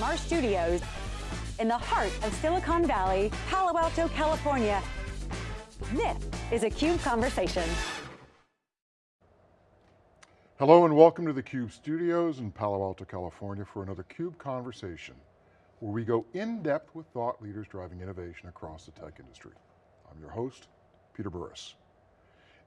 from our studios in the heart of Silicon Valley, Palo Alto, California. This is a CUBE Conversation. Hello and welcome to the CUBE studios in Palo Alto, California for another CUBE Conversation, where we go in depth with thought leaders driving innovation across the tech industry. I'm your host, Peter Burris.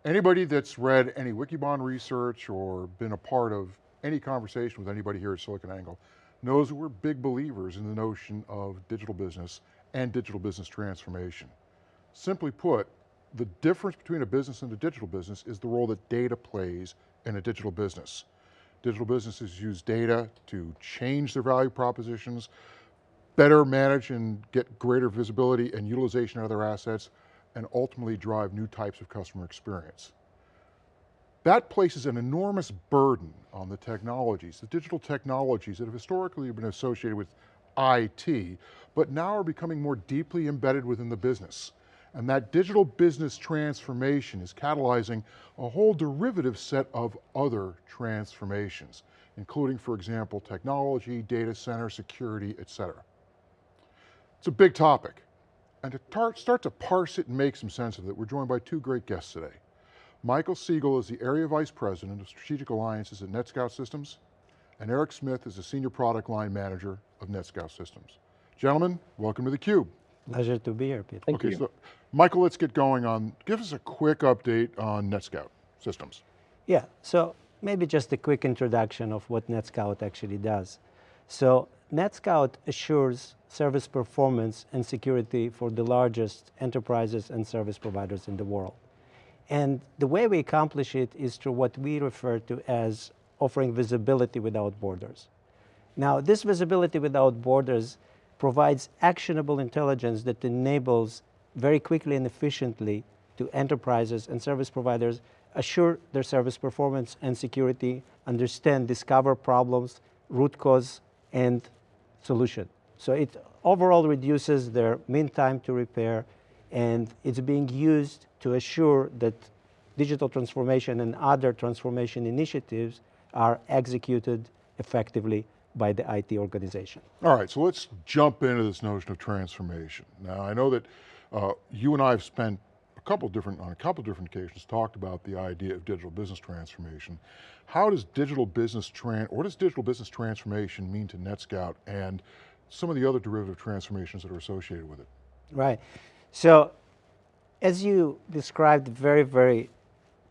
Anybody that's read any Wikibon research or been a part of any conversation with anybody here at SiliconANGLE knows that we're big believers in the notion of digital business and digital business transformation. Simply put, the difference between a business and a digital business is the role that data plays in a digital business. Digital businesses use data to change their value propositions, better manage and get greater visibility and utilization of their assets, and ultimately drive new types of customer experience. That places an enormous burden on the technologies, the digital technologies that have historically been associated with IT, but now are becoming more deeply embedded within the business. And that digital business transformation is catalyzing a whole derivative set of other transformations, including, for example, technology, data center, security, et cetera. It's a big topic. And to start to parse it and make some sense of it, we're joined by two great guests today. Michael Segal is the Area Vice President of Strategic Alliances at NetScout Systems, and Eric Smith is the Senior Product Line Manager of NetScout Systems. Gentlemen, welcome to theCUBE. Pleasure to be here, Peter. Thank okay, you. So, Michael, let's get going on, give us a quick update on NetScout Systems. Yeah, so maybe just a quick introduction of what NetScout actually does. So NetScout assures service performance and security for the largest enterprises and service providers in the world. And the way we accomplish it is through what we refer to as offering visibility without borders. Now, this visibility without borders provides actionable intelligence that enables very quickly and efficiently to enterprises and service providers assure their service performance and security, understand, discover problems, root cause, and solution. So it overall reduces their mean time to repair and it's being used to assure that digital transformation and other transformation initiatives are executed effectively by the IT organization. All right, so let's jump into this notion of transformation. Now I know that uh, you and I have spent a couple different, on a couple different occasions, talked about the idea of digital business transformation. How does digital business, tran what does digital business transformation mean to NetScout and some of the other derivative transformations that are associated with it? Right, so as you described very, very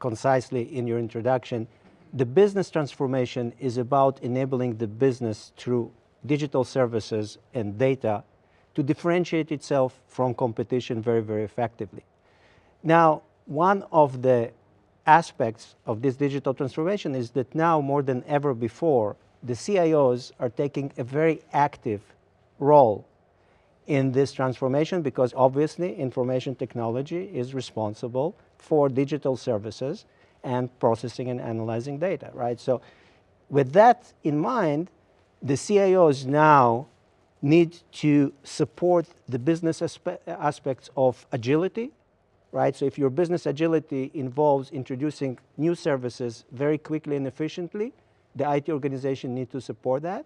concisely in your introduction, the business transformation is about enabling the business through digital services and data to differentiate itself from competition very, very effectively. Now, one of the aspects of this digital transformation is that now more than ever before, the CIOs are taking a very active role in this transformation because obviously information technology is responsible for digital services and processing and analyzing data, right? So with that in mind, the CIOs now need to support the business aspe aspects of agility, right? So if your business agility involves introducing new services very quickly and efficiently, the IT organization need to support that.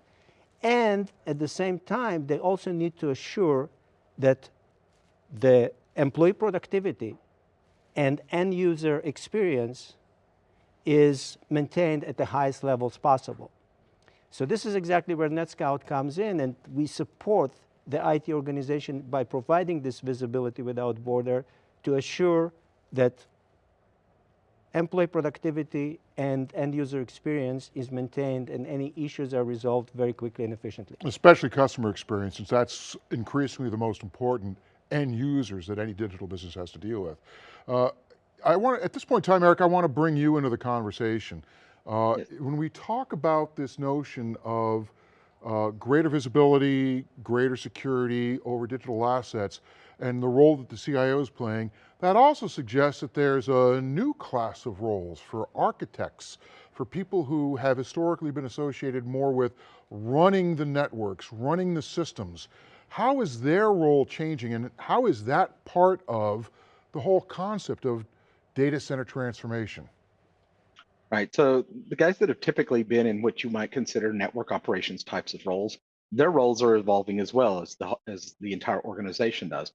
And at the same time, they also need to assure that the employee productivity and end user experience is maintained at the highest levels possible. So this is exactly where NetScout comes in and we support the IT organization by providing this visibility without border to assure that employee productivity and end user experience is maintained and any issues are resolved very quickly and efficiently. Especially customer experience, since that's increasingly the most important end users that any digital business has to deal with. Uh, I want, at this point in time, Eric, I want to bring you into the conversation. Uh, yes. When we talk about this notion of uh, greater visibility, greater security over digital assets, and the role that the CIO is playing, that also suggests that there's a new class of roles for architects, for people who have historically been associated more with running the networks, running the systems. How is their role changing and how is that part of the whole concept of data center transformation? Right, so the guys that have typically been in what you might consider network operations types of roles their roles are evolving as well as the as the entire organization does.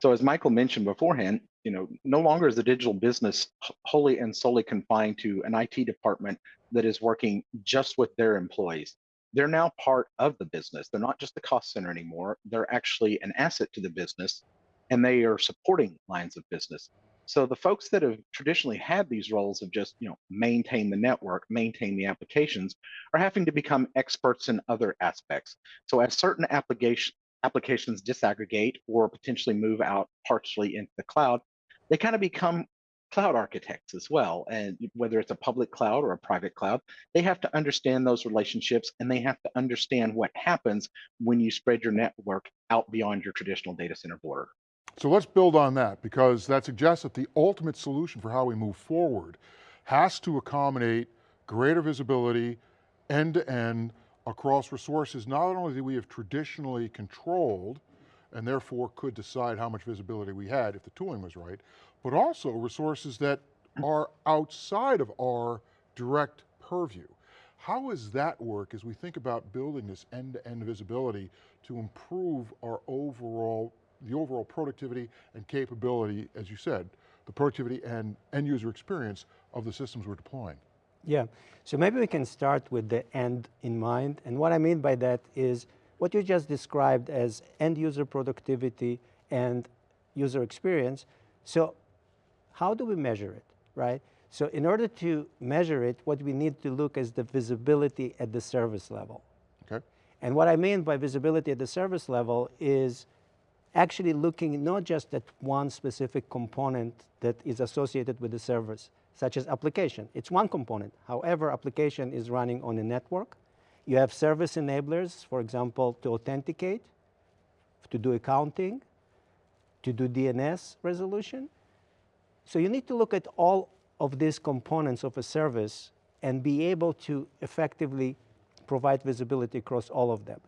So as Michael mentioned beforehand, you know, no longer is the digital business wholly and solely confined to an IT department that is working just with their employees. They're now part of the business. They're not just the cost center anymore. They're actually an asset to the business and they are supporting lines of business. So the folks that have traditionally had these roles of just, you know, maintain the network, maintain the applications, are having to become experts in other aspects. So as certain application applications disaggregate or potentially move out partially into the cloud, they kind of become cloud architects as well. And whether it's a public cloud or a private cloud, they have to understand those relationships and they have to understand what happens when you spread your network out beyond your traditional data center border. So let's build on that because that suggests that the ultimate solution for how we move forward has to accommodate greater visibility end to end across resources not only that we have traditionally controlled and therefore could decide how much visibility we had if the tooling was right, but also resources that are outside of our direct purview. How does that work as we think about building this end-to-end -end visibility to improve our overall the overall productivity and capability, as you said, the productivity and end user experience of the systems we're deploying. Yeah, so maybe we can start with the end in mind. And what I mean by that is what you just described as end user productivity and user experience. So how do we measure it, right? So in order to measure it, what we need to look is the visibility at the service level. Okay. And what I mean by visibility at the service level is actually looking not just at one specific component that is associated with the service, such as application. It's one component. However, application is running on a network. You have service enablers, for example, to authenticate, to do accounting, to do DNS resolution. So you need to look at all of these components of a service and be able to effectively provide visibility across all of them.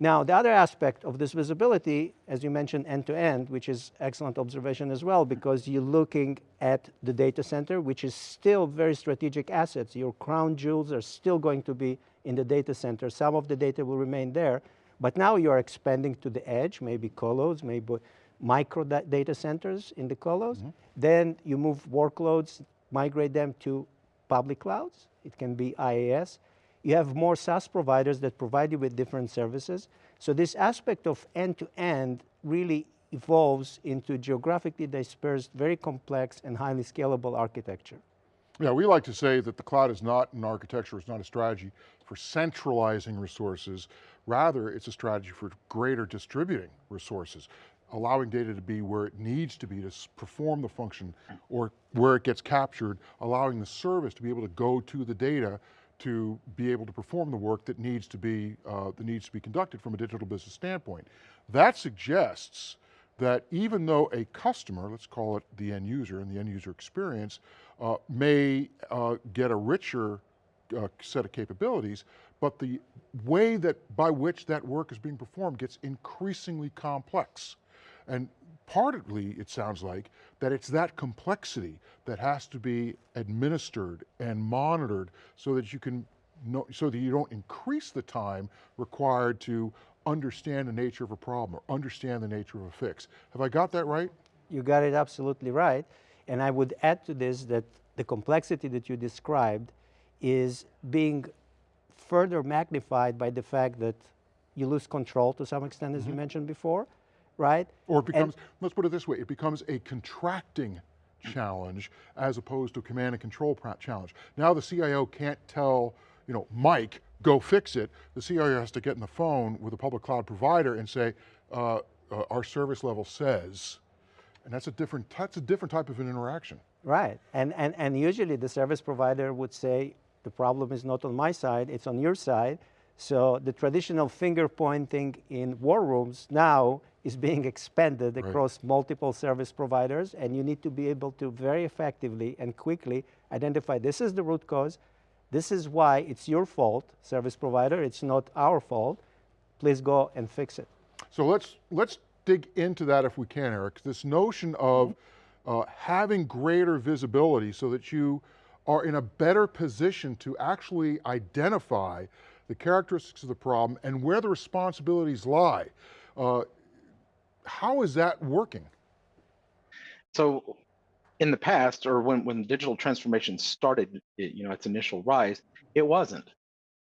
Now, the other aspect of this visibility, as you mentioned, end-to-end, -end, which is excellent observation as well, because you're looking at the data center, which is still very strategic assets. Your crown jewels are still going to be in the data center. Some of the data will remain there, but now you're expanding to the edge, maybe colos, maybe micro data centers in the colos. Mm -hmm. Then you move workloads, migrate them to public clouds. It can be IaaS. You have more SaaS providers that provide you with different services. So this aspect of end-to-end -end really evolves into geographically dispersed, very complex and highly scalable architecture. Yeah, we like to say that the cloud is not an architecture, it's not a strategy for centralizing resources. Rather, it's a strategy for greater distributing resources, allowing data to be where it needs to be to perform the function or where it gets captured, allowing the service to be able to go to the data to be able to perform the work that needs to be, uh, that needs to be conducted from a digital business standpoint. That suggests that even though a customer, let's call it the end user and the end user experience, uh, may uh, get a richer uh, set of capabilities, but the way that by which that work is being performed gets increasingly complex. And partly, it sounds like, that it's that complexity that has to be administered and monitored so that you can know, so that you don't increase the time required to understand the nature of a problem or understand the nature of a fix. Have I got that right? You got it absolutely right. And I would add to this that the complexity that you described is being further magnified by the fact that you lose control to some extent, as mm -hmm. you mm-hmm. mentioned before, right? Or it becomes, and, let's put it this way, it becomes a contracting challenge as opposed to command and control challenge. Now the CIO can't tell, you know, Mike, go fix it. The CIO has to get in the phone with a public cloud provider and say, uh, uh, our service level says, and that's a different, that's a different type of an interaction. Right, and, and, and usually the service provider would say, the problem is not on my side, it's on your side. So the traditional finger pointing in war rooms now is being expanded right. across multiple service providers and you need to be able to very effectively and quickly identify this is the root cause, this is why it's your fault, service provider, it's not our fault, please go and fix it. So let's, let's dig into that if we can, Eric. This notion of uh, having greater visibility so that you are in a better position to actually identify the characteristics of the problem, and where the responsibilities lie. Uh, how is that working? So in the past, or when, when digital transformation started, it, you know, its initial rise, it wasn't.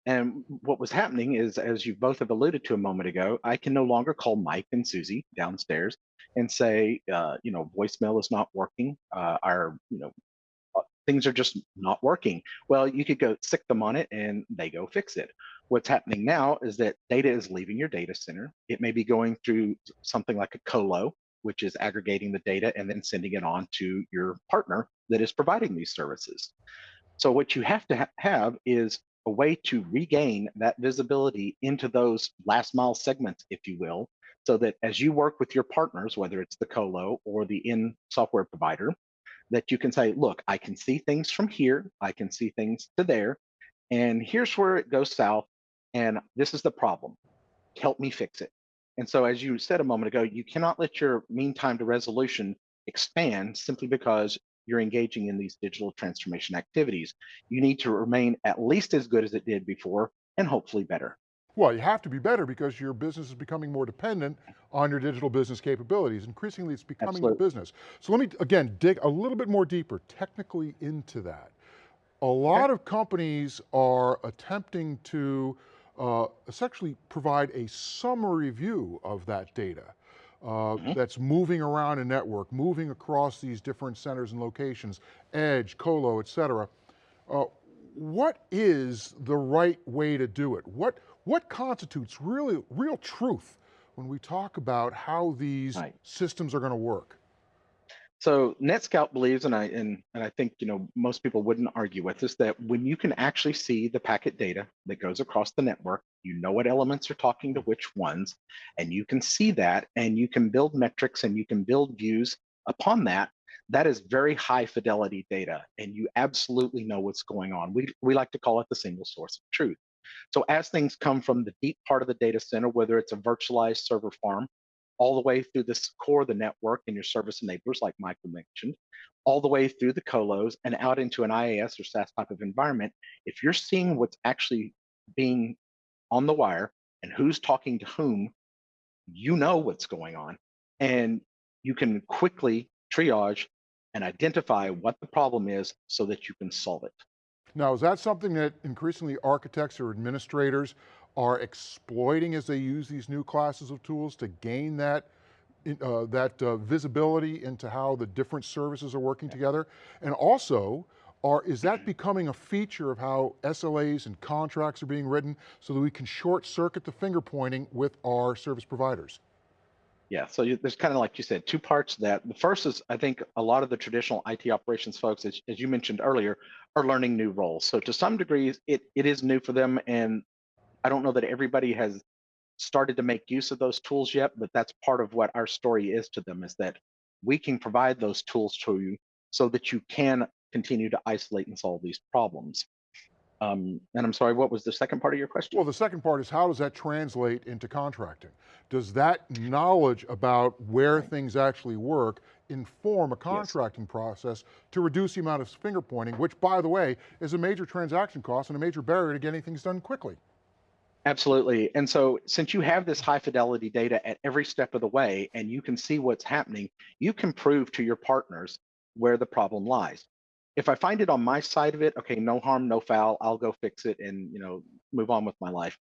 And what was happening is, as you both have alluded to a moment ago, I can no longer call Mike and Susie downstairs and say, uh, you know, voicemail is not working. Uh, our, you know, uh, things are just not working. Well, you could go stick them on it and they go fix it. What's happening now is that data is leaving your data center. It may be going through something like a colo, which is aggregating the data and then sending it on to your partner that is providing these services. So what you have to ha have is a way to regain that visibility into those last mile segments, if you will, so that as you work with your partners, whether it's the colo or the in software provider, that you can say, look, I can see things from here, I can see things to there, and here's where it goes south, and this is the problem. Help me fix it. And so, as you said a moment ago, you cannot let your mean time to resolution expand simply because you're engaging in these digital transformation activities. You need to remain at least as good as it did before and hopefully better. Well, you have to be better because your business is becoming more dependent on your digital business capabilities. Increasingly, it's becoming Absolutely. a business. So let me, again, dig a little bit more deeper technically into that. A lot okay. of companies are attempting to uh, essentially provide a summary view of that data uh, mm -hmm. that's moving around a network, moving across these different centers and locations, edge, colo, et cetera. Uh, what is the right way to do it? What, what constitutes really real truth when we talk about how these right. systems are going to work? So NetScout believes, and I and, and I think you know most people wouldn't argue with this, that when you can actually see the packet data that goes across the network, you know what elements are talking to which ones, and you can see that, and you can build metrics and you can build views upon that. That is very high fidelity data, and you absolutely know what's going on. We we like to call it the single source of truth. So as things come from the deep part of the data center, whether it's a virtualized server farm all the way through this core of the network and your service enablers, like Michael mentioned, all the way through the colos and out into an IaaS or SaaS type of environment, if you're seeing what's actually being on the wire and who's talking to whom, you know what's going on. And you can quickly triage and identify what the problem is so that you can solve it. Now, is that something that increasingly architects or administrators are exploiting as they use these new classes of tools to gain that uh, that uh, visibility into how the different services are working together? And also, are, is that becoming a feature of how SLAs and contracts are being written so that we can short circuit the finger pointing with our service providers? Yeah, so you, there's kind of like you said, two parts to that. The first is I think a lot of the traditional IT operations folks, as, as you mentioned earlier, are learning new roles. So to some degree, it, it is new for them and I don't know that everybody has started to make use of those tools yet, but that's part of what our story is to them is that we can provide those tools to you so that you can continue to isolate and solve these problems. Um, and I'm sorry, what was the second part of your question? Well, the second part is how does that translate into contracting? Does that knowledge about where right. things actually work inform a contracting yes. process to reduce the amount of finger pointing, which by the way, is a major transaction cost and a major barrier to getting things done quickly? Absolutely. And so since you have this high fidelity data at every step of the way and you can see what's happening, you can prove to your partners where the problem lies. If I find it on my side of it, okay, no harm, no foul, I'll go fix it and, you know, move on with my life.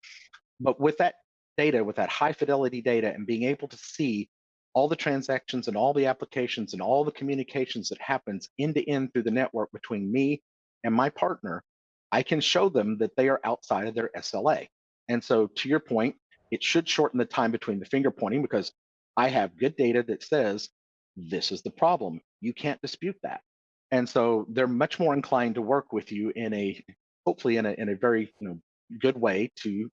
But with that data, with that high fidelity data and being able to see all the transactions and all the applications and all the communications that happens end to end through the network between me and my partner, I can show them that they are outside of their SLA. And so to your point, it should shorten the time between the finger pointing because I have good data that says this is the problem. You can't dispute that. And so they're much more inclined to work with you in a hopefully in a in a very you know good way to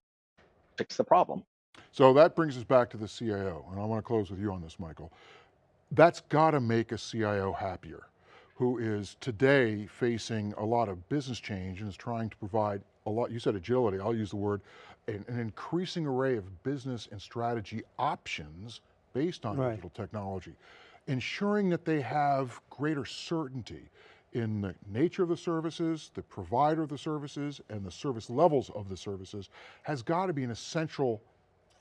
fix the problem. So that brings us back to the CIO, and I want to close with you on this, Michael. That's got to make a CIO happier, who is today facing a lot of business change and is trying to provide a lot, you said agility, I'll use the word, an, an increasing array of business and strategy options based on right. digital technology, ensuring that they have greater certainty in the nature of the services, the provider of the services, and the service levels of the services has got to be an essential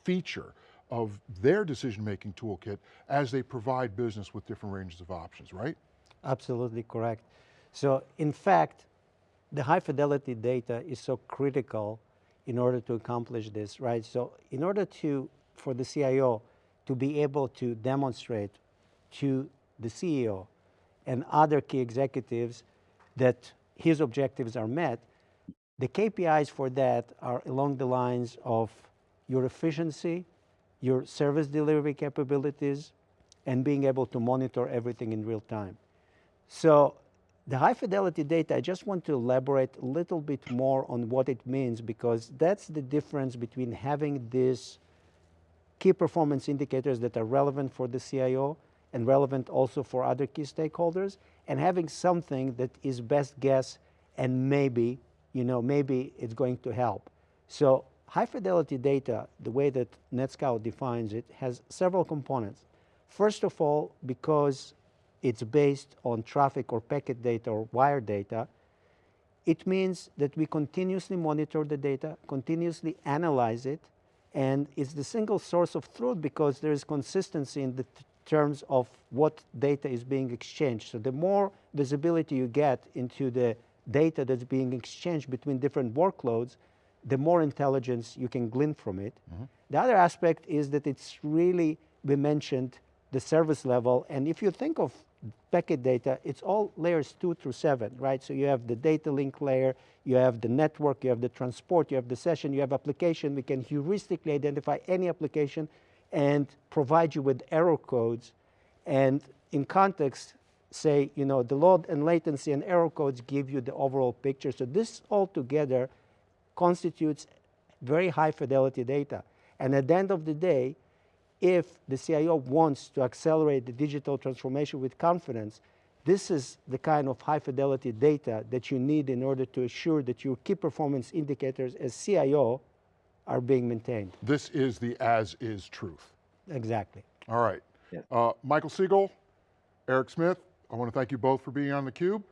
feature of their decision-making toolkit as they provide business with different ranges of options, right? Absolutely correct. So in fact, the high fidelity data is so critical in order to accomplish this, right? So in order to, for the CIO to be able to demonstrate to the CEO and other key executives that his objectives are met, the KPIs for that are along the lines of your efficiency, your service delivery capabilities, and being able to monitor everything in real time. So the high fidelity data, I just want to elaborate a little bit more on what it means because that's the difference between having these key performance indicators that are relevant for the CIO and relevant also for other key stakeholders and having something that is best guess and maybe, you know, maybe it's going to help. So high fidelity data, the way that NetScout defines it, has several components. First of all, because it's based on traffic or packet data or wire data, it means that we continuously monitor the data, continuously analyze it, and it's the single source of truth because there is consistency in the terms of what data is being exchanged. So the more visibility you get into the data that's being exchanged between different workloads, the more intelligence you can glean from it. Mm -hmm. The other aspect is that it's really, we mentioned the service level, and if you think of packet data, it's all layers two through seven, right? So you have the data link layer, you have the network, you have the transport, you have the session, you have application. We can heuristically identify any application and provide you with error codes. And in context, say, you know, the load and latency and error codes give you the overall picture. So this all together constitutes very high fidelity data. And at the end of the day, if the CIO wants to accelerate the digital transformation with confidence, this is the kind of high fidelity data that you need in order to assure that your key performance indicators as CIO are being maintained. This is the as is truth. Exactly. All right. Yeah. Uh, Michael Segal, Eric Smith, I want to thank you both for being on theCUBE.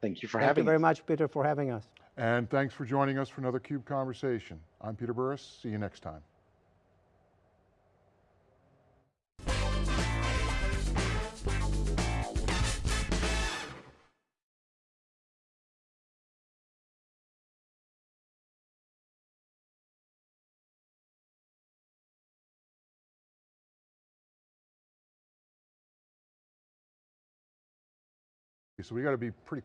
Thank you for thank having Thank you very much, Peter, for having us. And thanks for joining us for another CUBE conversation. I'm Peter Burris, see you next time. So we got to be pretty